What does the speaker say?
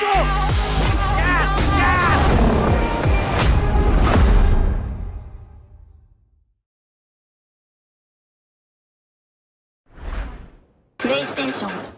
go! Yes, yes! PlayStation